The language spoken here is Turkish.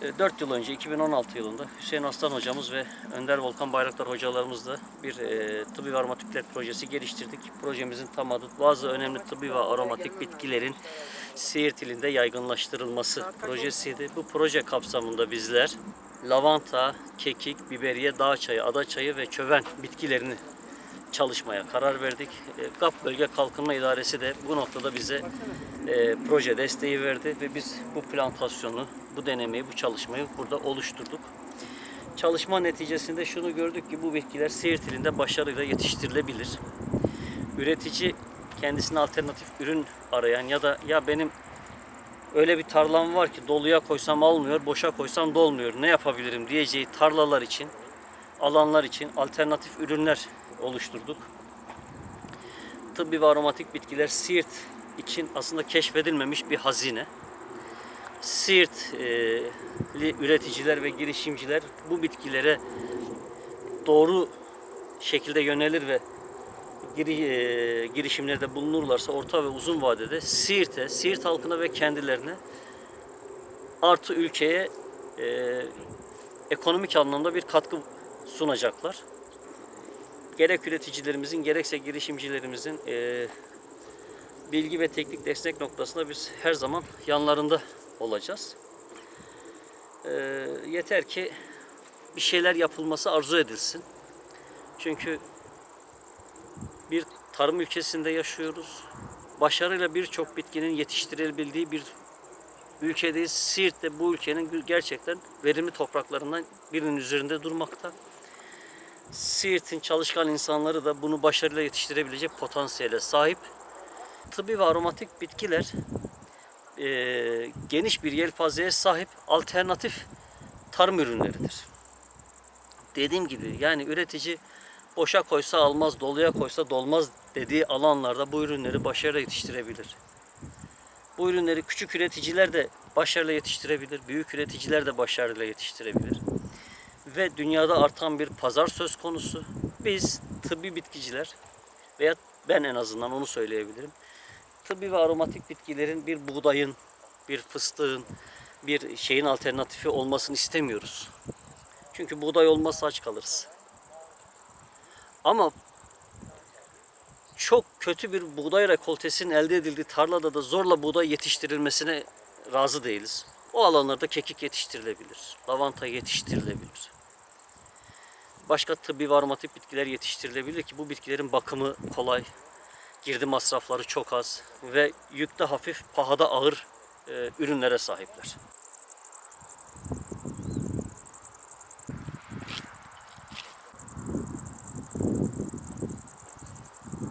4 yıl önce 2016 yılında Hüseyin Aslan hocamız ve Önder Volkan Bayraktar hocalarımızla bir e, tıbbi ve aromatikler projesi geliştirdik. Projemizin tam adı bazı önemli tıbbi ve aromatik bitkilerin Siirt ilinde yaygınlaştırılması projesiydi. Bu proje kapsamında bizler lavanta, kekik, biberiye, dağ çayı, ada çayı ve çöven bitkilerini çalışmaya karar verdik. E, GAP Bölge Kalkınma İdaresi de bu noktada bize e, proje desteği verdi ve biz bu plantasyonu, bu denemeyi, bu çalışmayı burada oluşturduk. Çalışma neticesinde şunu gördük ki bu bitkiler Siirt ilinde başarıyla yetiştirilebilir. Üretici kendisine alternatif ürün arayan ya da ya benim öyle bir tarlam var ki doluya koysam almıyor, boşa koysam dolmuyor. Ne yapabilirim diyeceği tarlalar için, alanlar için alternatif ürünler oluşturduk. Tıbbi ve aromatik bitkiler Siirt için aslında keşfedilmemiş bir hazine. Siirtli üreticiler ve girişimciler bu bitkilere doğru şekilde yönelir ve e, girişimlerde bulunurlarsa orta ve uzun vadede Siirt'e, Siirt halkına ve kendilerine artı ülkeye e, ekonomik anlamda bir katkı sunacaklar. Gerek üreticilerimizin gerekse girişimcilerimizin e, bilgi ve teknik destek noktasında biz her zaman yanlarında olacağız. E, yeter ki bir şeyler yapılması arzu edilsin. Çünkü bir tarım ülkesinde yaşıyoruz. Başarıyla birçok bitkinin yetiştirilebildiği bir ülkedeyiz. Siirt de bu ülkenin gerçekten verimli topraklarından birinin üzerinde durmakta. Siirt'in çalışkan insanları da bunu başarıyla yetiştirebilecek potansiyele sahip. Tıbbi ve aromatik bitkiler eee, geniş bir yelpazeye sahip alternatif tarım ürünleridir. Dediğim gibi yani üretici boşa koysa almaz, doluya koysa dolmaz dediği alanlarda bu ürünleri başarıyla yetiştirebilir. Bu ürünleri küçük üreticiler de başarıyla yetiştirebilir, büyük üreticiler de başarıyla yetiştirebilir ve dünyada artan bir pazar söz konusu. Biz tıbbi bitkiciler veya ben en azından onu söyleyebilirim. Tıbbi ve aromatik bitkilerin bir buğdayın, bir fıstığın, bir şeyin alternatifi olmasını istemiyoruz. Çünkü buğday olmazsa aç kalırız. Ama çok kötü bir buğday rekoltesinin elde edildiği tarlada da zorla buğday yetiştirilmesine razı değiliz. O alanlarda kekik yetiştirilebilir, lavanta yetiştirilebilir. Başka tıbbi ve bitkiler yetiştirilebilir ki bu bitkilerin bakımı kolay, girdi masrafları çok az ve yükte hafif, pahada ağır e, ürünlere sahipler.